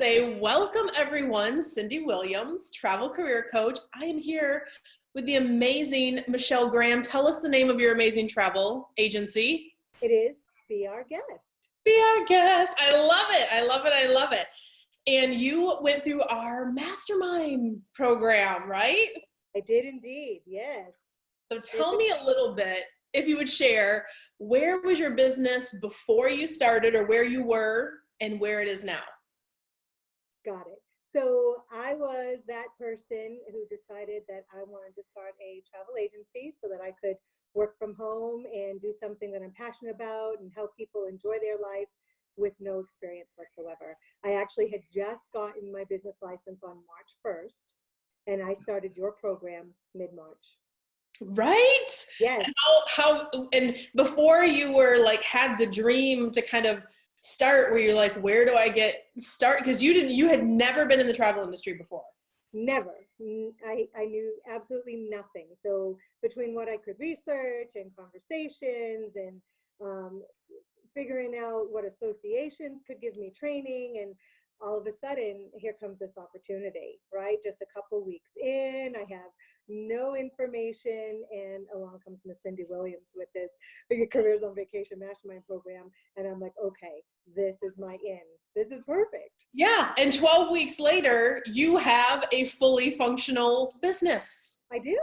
say welcome everyone, Cindy Williams, travel career coach. I am here with the amazing Michelle Graham. Tell us the name of your amazing travel agency. It is Be Our Guest. Be Our Guest. I love it. I love it. I love it. And you went through our mastermind program, right? I did indeed, yes. So tell me a little bit, if you would share, where was your business before you started or where you were and where it is now? Got it. So I was that person who decided that I wanted to start a travel agency so that I could work from home and do something that I'm passionate about and help people enjoy their life with no experience whatsoever. I actually had just gotten my business license on March 1st and I started your program mid-March. Right? Yes. How, how, and before you were like, had the dream to kind of start where you're like, where do I get start? Because you didn't, you had never been in the travel industry before. Never. I, I knew absolutely nothing. So between what I could research and conversations and um, figuring out what associations could give me training and all of a sudden here comes this opportunity right just a couple weeks in i have no information and along comes miss cindy williams with this Your careers on vacation mastermind program and i'm like okay this is my in this is perfect yeah and 12 weeks later you have a fully functional business i do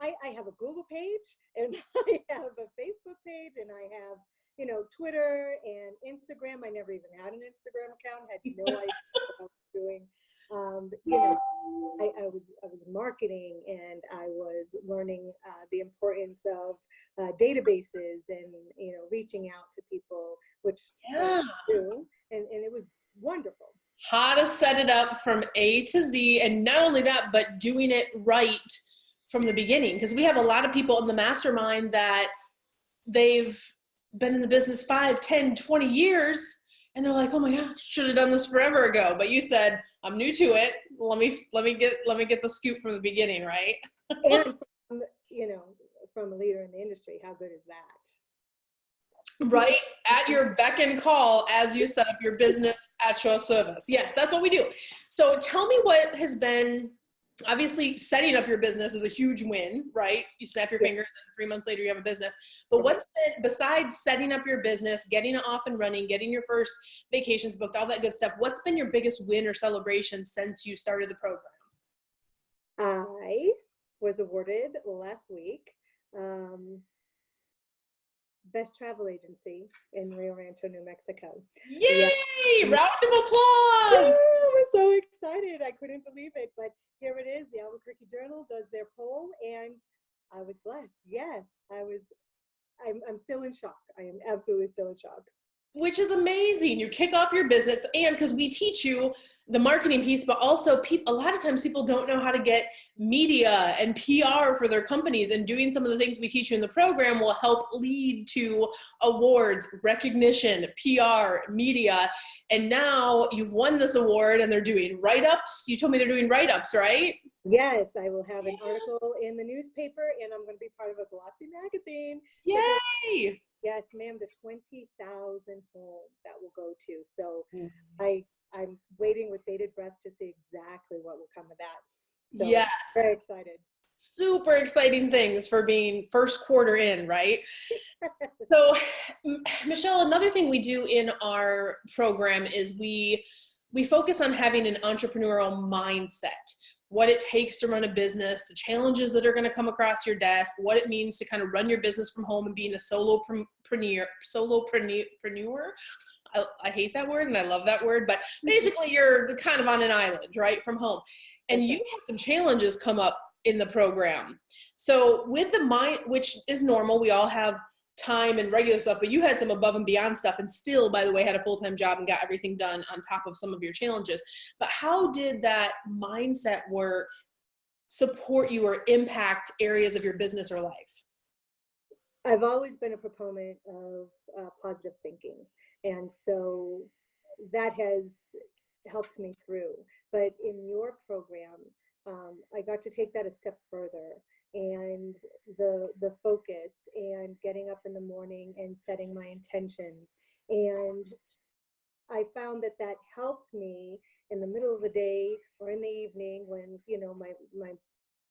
i, I have a google page and i have a facebook page and i have you know, Twitter and Instagram. I never even had an Instagram account, had no idea what I was doing. Um, you know, I, I, was I was marketing and I was learning uh, the importance of uh, databases and you know reaching out to people, which yeah. I do, and and it was wonderful. How to set it up from A to Z, and not only that, but doing it right from the beginning. Because we have a lot of people in the mastermind that they've been in the business five, 10, 20 years, and they're like, oh my gosh, should have done this forever ago. But you said, I'm new to it. Let me let me get let me get the scoop from the beginning, right? and from, you know, from a leader in the industry, how good is that? right at your beck and call as you set up your business at your service. Yes, that's what we do. So tell me what has been obviously setting up your business is a huge win, right? You snap your fingers and three months later you have a business. But what's been, besides setting up your business, getting it off and running, getting your first vacations booked, all that good stuff, what's been your biggest win or celebration since you started the program? I was awarded last week um, best travel agency in Rio Rancho, New Mexico. Yay! Yeah. Round of applause! Oh, we're so excited. I couldn't believe it. But here it is. The Albuquerque Journal does their poll, and I was blessed. Yes, I was. I'm, I'm still in shock. I am absolutely still in shock. Which is amazing. You kick off your business, and because we teach you the marketing piece, but also people, a lot of times people don't know how to get media and PR for their companies and doing some of the things we teach you in the program will help lead to awards, recognition, PR, media. And now you've won this award and they're doing write-ups. You told me they're doing write-ups, right? Yes, I will have an article in the newspaper and I'm going to be part of a glossy magazine. Yay! Yes, ma'am, the 20,000 homes that will go to. So mm. I I'm waiting with bated breath to see exactly what will come of that. So yes. Very excited. Super exciting things for being first quarter in, right? so, Michelle, another thing we do in our program is we we focus on having an entrepreneurial mindset what it takes to run a business, the challenges that are going to come across your desk, what it means to kind of run your business from home and being a solopreneur, solopreneur. I, I hate that word and I love that word, but mm-hmm. basically you're kind of on an island, right, from home. And you have some challenges come up in the program. So with the mind, which is normal, we all have time and regular stuff, but you had some above and beyond stuff and still, by the way, had a full-time job and got everything done on top of some of your challenges. But how did that mindset work support you or impact areas of your business or life? I've always been a proponent of uh, positive thinking. And so that has helped me through. But in your program, um, I got to take that a step further and the the focus and getting up in the morning and setting my intentions and I found that that helped me in the middle of the day or in the evening when, you know, my, my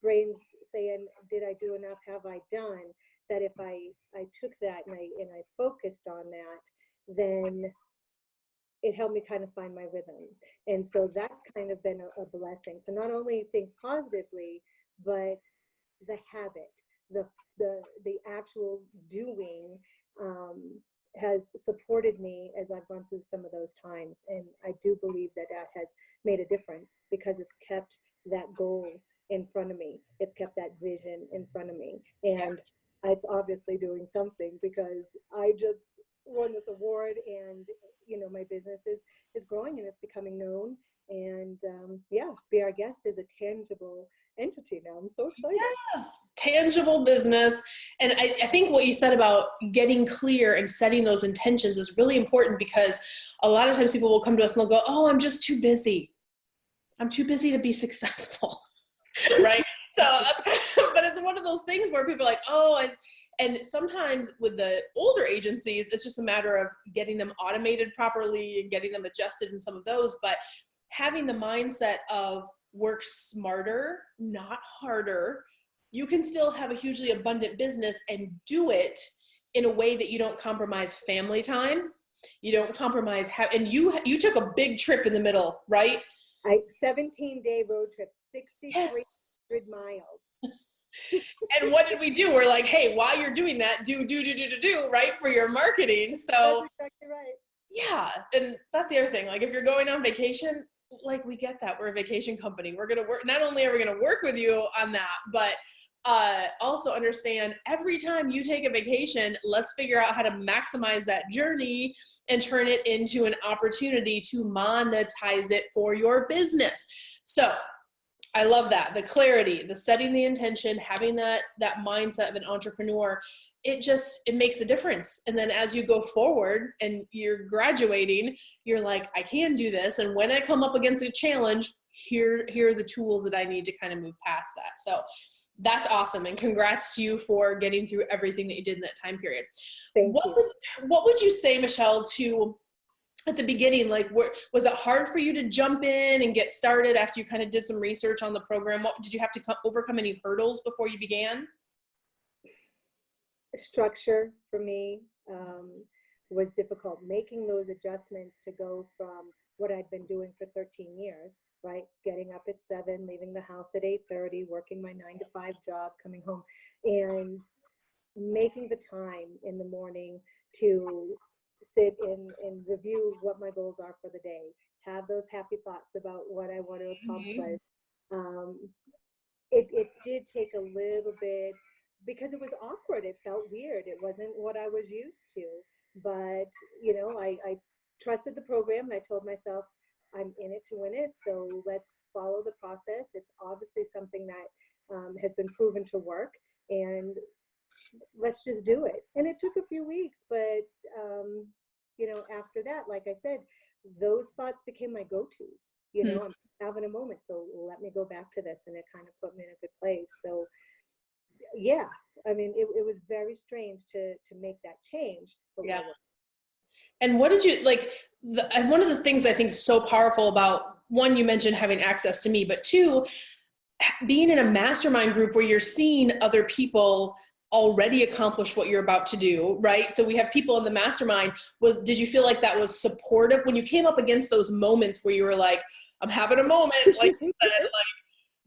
brain's saying, did I do enough? Have I done? That if I, I took that and I, and I focused on that, then it helped me kind of find my rhythm. And so that's kind of been a, a blessing. So not only think positively, but the habit, the, the, the actual doing um, has supported me as I've gone through some of those times. And I do believe that that has made a difference because it's kept that goal in front of me. It's kept that vision in front of me. And it's obviously doing something because I just won this award and you know my business is is growing and it's becoming known and um, yeah be our guest is a tangible entity now. I'm so excited. Yes. Tangible business. And I, I think what you said about getting clear and setting those intentions is really important because a lot of times people will come to us and they'll go oh i'm just too busy. I'm too busy to be successful. Right? So that's but it's one of those things where people are like oh and and sometimes with the older agencies it's just a matter of getting them automated properly and getting them adjusted in some of those but having the mindset of work smarter not harder you can still have a hugely abundant business and do it in a way that you don't compromise family time you don't compromise how and you you took a big trip in the middle right i 17 day road trip 63 yes miles. and what did we do? We're like, hey, while you're doing that, do, do, do, do, do, do, right, for your marketing. So, exactly right. yeah, and that's the other thing. Like, if you're going on vacation, like, we get that. We're a vacation company. We're to work, not only are we to work with you on that, but uh, also understand every time you take a vacation, let's figure out how to maximize that journey and turn it into an opportunity to monetize it for your business. So I love that. The clarity, the setting the intention, having that that mindset of an entrepreneur, it just it makes a difference. And then as you go forward and you're graduating, you're like, I can do this. And when I come up against a challenge, here here are the tools that I need to kind of move past that. So that's awesome and congrats to you for getting through everything that you did in that time period. Thank what you. would, what would you say, Michelle, to at the beginning like where, was it hard for you to jump in and get started after you kind of did some research on the program what did you have to come, overcome any hurdles before you began structure for me um, was difficult making those adjustments to go from what I'd been doing for 13 years, right? Getting up at seven, leaving the house at 8.30, working my nine to five job, coming home and making the time in the morning to sit and, and review what my goals are for the day, have those happy thoughts about what I want to accomplish. Um, it, it did take a little bit because it was awkward. It felt weird. It wasn't what I was used to. But, you know, I, I trusted the program and I told myself, I'm in it to win it. So let's follow the process. It's obviously something that um, has been proven to work. And let's just do it. And it took a few weeks, but um, you know, after that, like I said, those thoughts became my go-tos. You know, mm. I'm having a moment, so let me go back to this, and it kind of put me in a good place. So, yeah, I mean, it, it was very strange to to make that change. yeah. And what did you like? The, one of the things I think is so powerful about one, you mentioned having access to me, but two, being in a mastermind group where you're seeing other people already accomplished what you're about to do right so we have people in the mastermind was did you feel like that was supportive when you came up against those moments where you were like i'm having a moment like said, like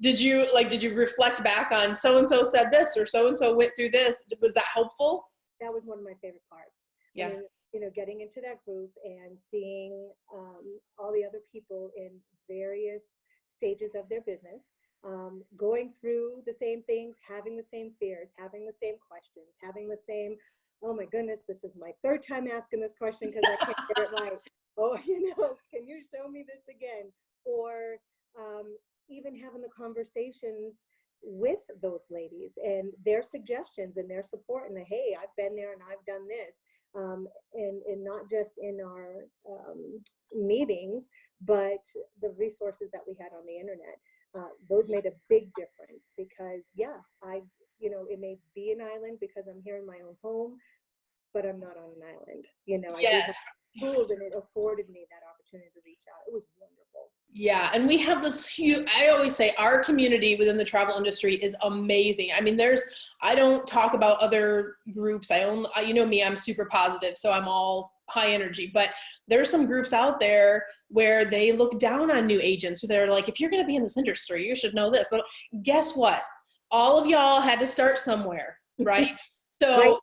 did you like did you reflect back on so and so said this or so and so went through this was that helpful that was one of my favorite parts yeah you know getting into that group and seeing um, all the other people in various stages of their business um, going through the same things, having the same fears, having the same questions, having the same, oh my goodness, this is my third time asking this question because I can't get it right. Oh, you know, can you show me this again? Or um, even having the conversations with those ladies and their suggestions and their support and the, hey, I've been there and I've done this. Um, and, and not just in our um, meetings, but the resources that we had on the internet uh, those made a big difference because yeah, I, you know, it may be an island because I'm here in my own home, but I'm not on an island. You know, yes. Tools and it afforded me that opportunity to reach out. It was wonderful. Yeah, and we have this huge, I always say our community within the travel industry is amazing. I mean, there's, I don't talk about other groups. I only, you know me, I'm super positive, so I'm all high energy, but there's some groups out there where they look down on new agents. So they're like, if you're going to be in this industry, you should know this. But guess what? All of y'all had to start somewhere, right? So,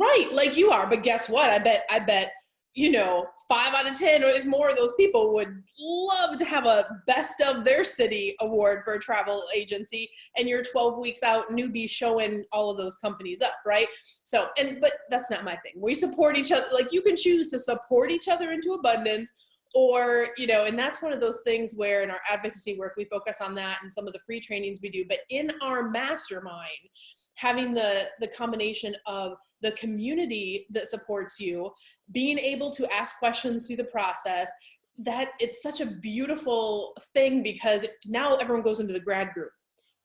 right, like you are. But guess what? I bet, I bet you know, five out of 10 or if more of those people would love to have a best of their city award for a travel agency and you're 12 weeks out newbie showing all of those companies up, right? So, and, but that's not my thing. We support each other. Like you can choose to support each other into abundance or, you know, and that's one of those things where in our advocacy work, we focus on that and some of the free trainings we do, but in our mastermind, having the, the combination of the community that supports you, being able to ask questions through the process, that it's such a beautiful thing because now everyone goes into the grad group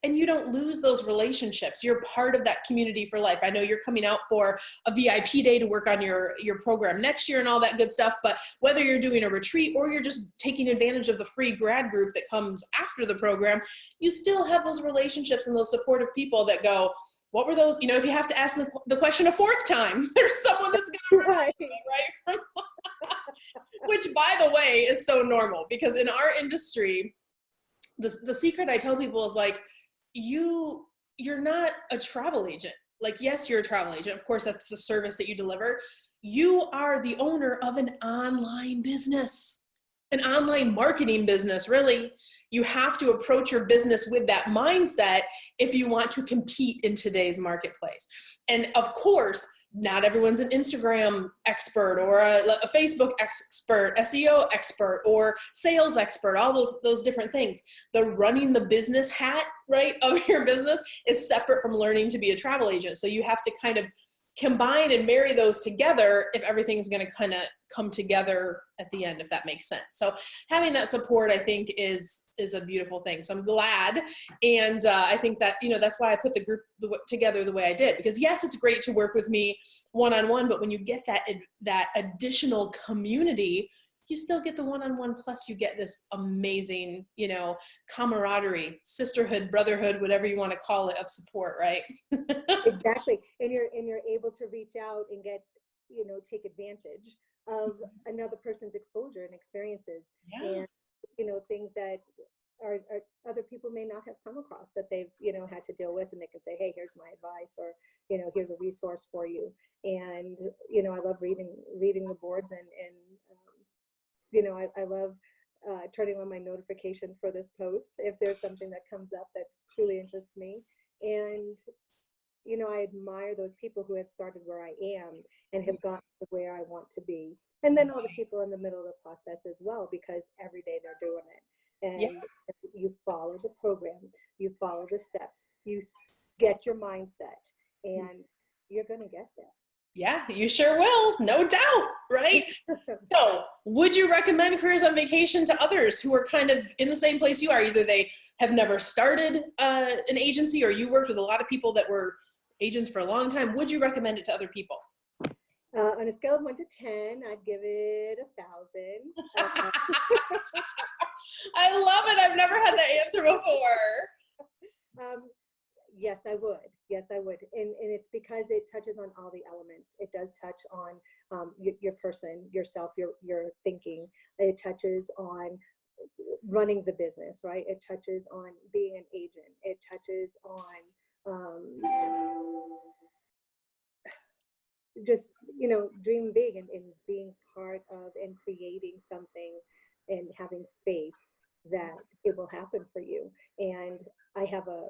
and you don't lose those relationships. You're part of that community for life. I know you're coming out for a VIP day to work on your, your program next year and all that good stuff, but whether you're doing a retreat or you're just taking advantage of the free grad group that comes after the program, you still have those relationships and those supportive people that go, what were those? You know, if you have to ask the, the question a fourth time, there's someone that's going to right. right? Which, by the way, is so normal because in our industry, the the secret I tell people is like, you you're not a travel agent. Like, yes, you're a travel agent. Of course, that's the service that you deliver. You are the owner of an online business, an online marketing business, really you have to approach your business with that mindset if you want to compete in today's marketplace. And of course, not everyone's an Instagram expert or a, a, Facebook expert, SEO expert or sales expert, all those, those different things. The running the business hat, right, of your business is separate from learning to be a travel agent. So you have to kind of combine and marry those together if everything's going to kind of come together at the end if that makes sense. So having that support i think is is a beautiful thing. So i'm glad and uh, i think that you know that's why i put the group together the way i did because yes it's great to work with me one-on-one -on -one, but when you get that that additional community you still get the one-on-one -on -one, plus you get this amazing, you know, camaraderie, sisterhood, brotherhood, whatever you want to call it of support, right? exactly. And you're, and you're able to reach out and get, you know, take advantage of mm-hmm. another person's exposure and experiences yeah. and, you know, things that are, are, other people may not have come across that they've you know had to deal with and they can say hey here's my advice or you know here's a resource for you and you know i love reading reading the boards and and you know, I, I love uh, turning on my notifications for this post if there's something that comes up that truly interests me. And, you know, I admire those people who have started where I am and have gotten to where I want to be. And then all the people in the middle of the process as well, because every day they're doing it. And yeah. you follow the program, you follow the steps, you get your mindset, and you're going to get there. Yeah, you sure will, no doubt, right? so, would you recommend Careers on Vacation to others who are kind of in the same place you are? Either they have never started uh, an agency or you worked with a lot of people that were agents for a long time. Would you recommend it to other people? Uh, on a scale of one to 10, I'd give it a thousand. I love it. I've never had that answer before. Um, yes, I would. Yes, I would. And, and it's because it touches on all the elements. It does touch on um, your, your person, yourself, your, your thinking. It touches on running the business, right? It touches on being an agent. It touches on um, just, you know, dream big and, and being part of and creating something and having faith that it will happen for you. And I have a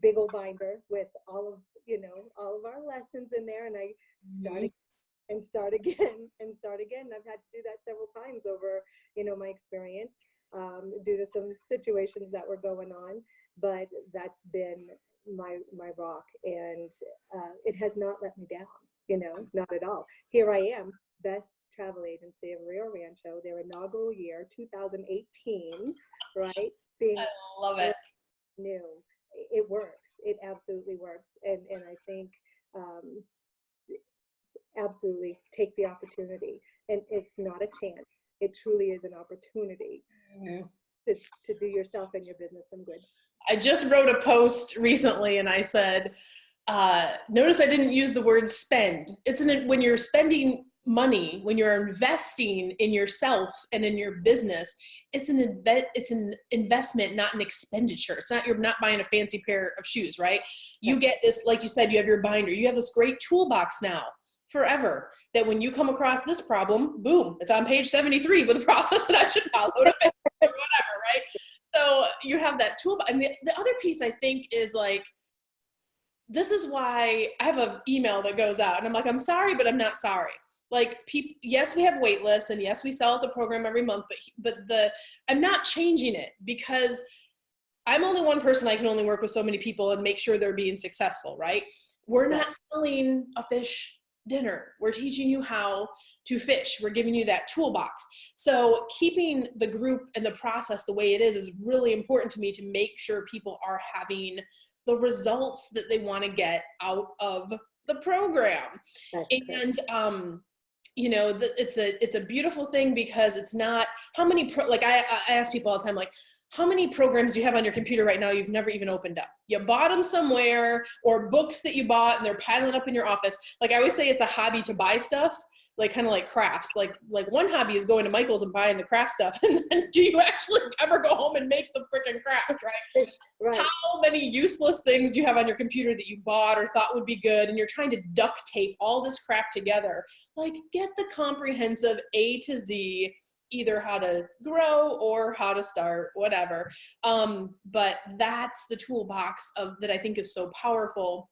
big old binder with all of you know all of our lessons in there and i start mm-hmm. and start again and start again i've had to do that several times over you know my experience um, due to some situations that were going on but that's been my my rock and uh, it has not let me down you know not at all. Here i am best travel agency of rio rancho their inaugural year 2018 right? Being i love it. new it works. It absolutely works. And, and I think um, absolutely take the opportunity. And it's not a chance. It truly is an opportunity to, to do yourself and your business some good. I just wrote a post recently and I said, uh, notice I didn't use the word spend. It's an, when you're spending money, when you're investing in yourself and in your business, it's an it's an investment, not an expenditure. It's not, you're not buying a fancy pair of shoes, right? You get this, like you said, you have your binder, you have this great toolbox now forever that when you come across this problem, boom, it's on page 73 with a process that I should follow to fix whatever, right? So you have that tool. And the, the other piece I think is like, this is why I have an email that goes out and I'm like, I'm sorry, but I'm not sorry. Like people, yes, we have wait lists and yes, we sell out the program every month, but, but the, I'm not changing it because I'm only one person. I can only work with so many people and make sure they're being successful, right? We're not selling a fish dinner. We're teaching you how to fish. We're giving you that toolbox. So keeping the group and the process the way it is is really important to me to make sure people are having the results that they want to get out of the program. and um, you know, it's a it's a beautiful thing because it's not how many pro, like I, I ask people all the time like how many programs do you have on your computer right now you've never even opened up? You bought them somewhere or books that you bought and they're piling up in your office. Like I always say it's a hobby to buy stuff, like kind of like crafts. Like like one hobby is going to Michael's and buying the craft stuff. And then do you actually ever go home and make the freaking craft, right? right? How many useless things do you have on your computer that you bought or thought would be good and you're trying to duct tape all this crap together? Like get the comprehensive A to Z either how to grow or how to start, whatever. Um, but that's the toolbox of that I think is so powerful.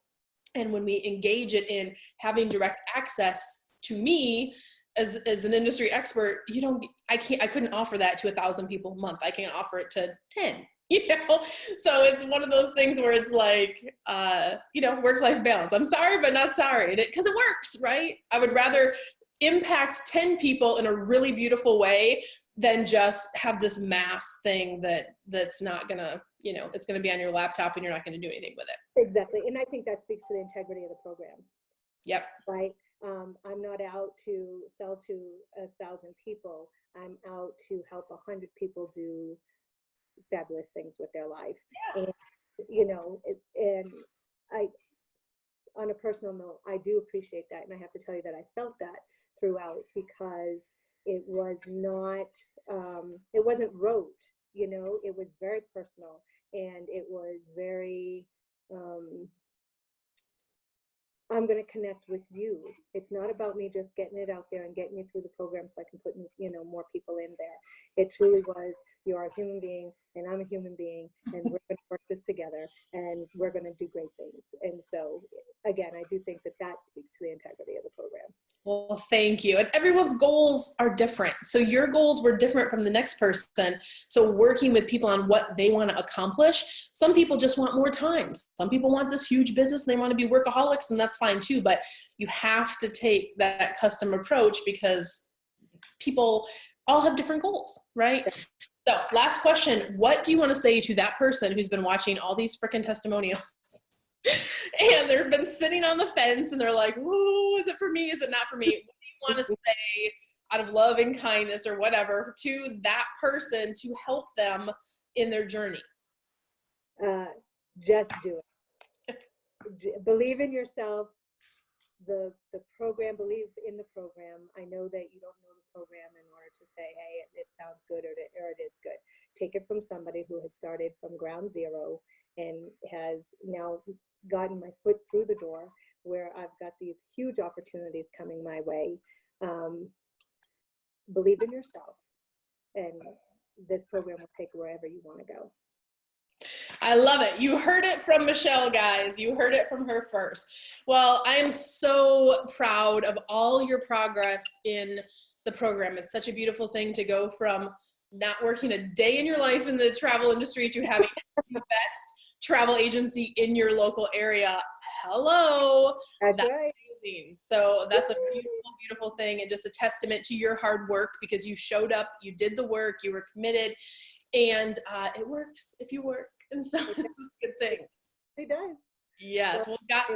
And when we engage it in having direct access to me as, as an industry expert, you don't, I can't, I couldn't offer that to a thousand people a month. I can't offer it to 10, you know? So it's one of those things where it's like, uh, you know, work-life balance. I'm sorry, but not sorry, because it, it works, right? I would rather impact 10 people in a really beautiful way than just have this mass thing that that's not gonna you know it's gonna be on your laptop and you're not gonna do anything with it exactly and i think that speaks to the integrity of the program yep right um, i'm not out to sell to a thousand people i'm out to help a hundred people do fabulous things with their life yeah. and you know it, and i on a personal note i do appreciate that and i have to tell you that i felt that throughout because it was not, um, it wasn't rote, you know, it was very personal and it was very, um, I'm going to connect with you. It's not about me just getting it out there and getting you through the program so I can put, you know, more people in there. It truly was, you are a human being and I'm a human being and we're going to work this together and we're going to do great things. And so again, I do think that that speaks to the integrity of the program. Well, thank you. And everyone's goals are different. So your goals were different from the next person. So working with people on what they want to accomplish. Some people just want more time. Some people want this huge business and they want to be workaholics and that's fine too. But you have to take that custom approach because people all have different goals, right? So last question, what do you want to say to that person who's been watching all these freaking testimonials and they've been sitting on the fence and they're like, "Ooh, is it for me? Is it not for me?" What do you want to say out of love and kindness or whatever to that person to help them in their journey? Uh, just do it. believe in yourself. The the program, believe in the program. I know that you don't know the program in order to say, "Hey, it, it sounds good" or, or "It is good." Take it from somebody who has started from ground zero and has now gotten my foot through the door where I've got these huge opportunities coming my way. Um, believe in yourself and this program will take wherever you want to go. I love it. You heard it from Michelle, guys. You heard it from her first. Well, I am so proud of all your progress in the program. It's such a beautiful thing to go from not working a day in your life in the travel industry to having the best travel agency in your local area. Hello. That's, that's right. Amazing. So that's a beautiful, beautiful thing and just a testament to your hard work because you showed up, you did the work, you were committed, and uh, it works if you work. And so it's a good thing. It does. Yes. Well, got,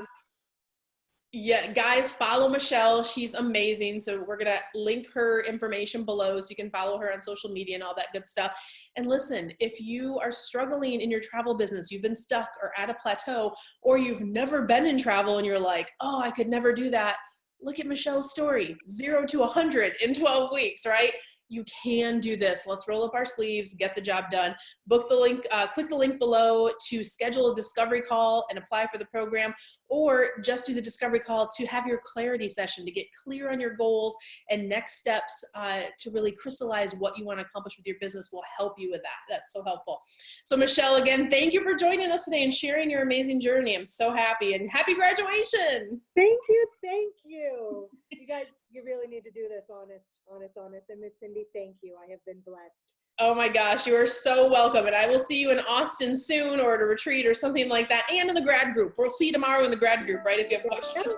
Yeah, guys, follow Michelle. She's amazing. So we're gonna link her information below so you can follow her on social media and all that good stuff. And listen, if you are struggling in your travel business, you've been stuck or at a plateau, or you've never been in travel and you're like, oh, I could never do that. Look at Michelle's story, zero to 100 in 12 weeks, right? You can do this. Let's roll up our sleeves, get the job done. Book the link, uh, click the link below to schedule a discovery call and apply for the program, or just do the discovery call to have your clarity session to get clear on your goals and next steps uh, to really crystallize what you want to accomplish with your business will help you with that. That's so helpful. So Michelle, again, thank you for joining us today and sharing your amazing journey. I'm so happy and happy graduation. Thank you. Thank you. You guys you really need to do this honest, honest, honest. And Miss Cindy, thank you. I have been blessed. Oh my gosh, you are so welcome. And I will see you in Austin soon or at a retreat or something like that. And in the grad group. We'll see you tomorrow in the grad group, right? If you have questions.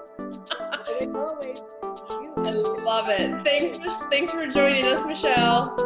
always. I love it. Thanks, thanks for joining us, Michelle.